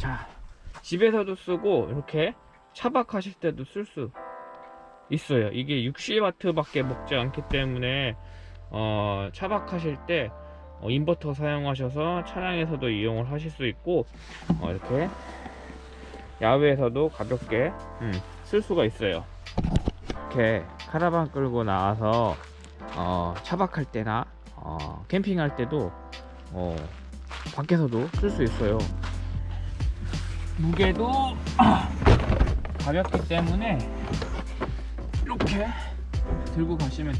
자 집에서도 쓰고 이렇게 차박하실 때도 쓸 수 있어요. 이게 60W 밖에 먹지 않기 때문에 어, 차박하실 때 어, 인버터 사용하셔서 차량에서도 이용을 하실 수 있고 어, 이렇게 야외에서도 가볍게 음, 쓸 수가 있어요. 이렇게 카라반 끌고 나와서 어, 차박할 때나 어, 캠핑할 때도 어, 밖에서도 쓸 수 있어요 무게도 가볍기 때문에 이렇게 들고 가시면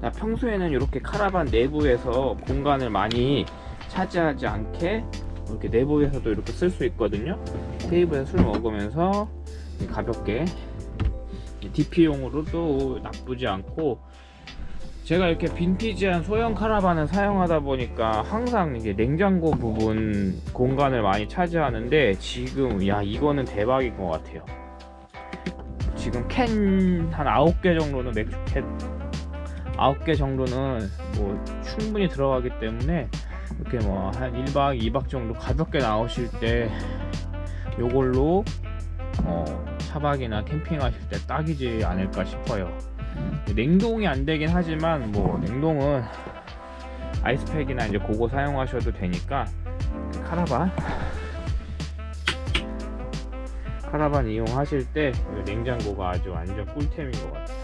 자, 평소에는 이렇게 카라반 내부에서 공간을 많이 차지하지 않게 이렇게 내부에서도 이렇게 쓸 수 있거든요. 테이블에 술 먹으면서 가볍게 DP용으로도 나쁘지 않고 제가 이렇게 빈티지한 소형 카라반을 사용하다 보니까 항상 이게 냉장고 부분 공간을 많이 차지하는데 지금 야 이거는 대박인 것 같아요. 지금 캔 한 9개 정도는 맥주 캔 9개 정도는 뭐 충분히 들어가기 때문에 이렇게 뭐 한 1박 2박 정도 가볍게 나오실 때 요걸로 어, 차박이나 캠핑 하실 때 딱이지 않을까 싶어요 냉동이 안 되긴 하지만 뭐 냉동은 아이스팩이나 이제 그거 사용하셔도 되니까 카라반? 카라반 이용하실 때 냉장고가 아주 완전 꿀템인 것 같아요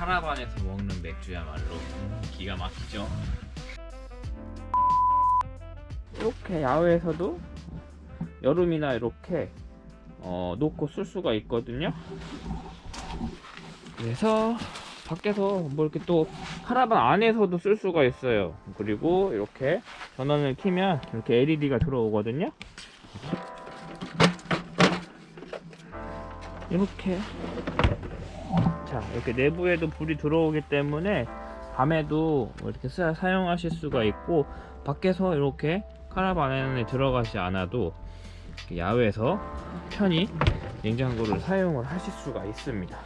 카라반에서 먹는 맥주야말로 음, 기가 막히죠. 이렇게 야외에서도 여름이나 이렇게 어, 놓고 쓸 수가 있거든요. 그래서 밖에서 뭐 이렇게 또 카라반 안에서도 쓸 수가 있어요. 그리고 이렇게 전원을 키면 이렇게 LED가 들어오거든요. 이렇게 자 이렇게 내부에도 불이 들어오기 때문에 밤에도 뭐 이렇게 사, 사용하실 수가 있고 밖에서 이렇게 카라반 안에 들어가지 않아도 야외에서 편히 냉장고를 사용을 하실 수가 있습니다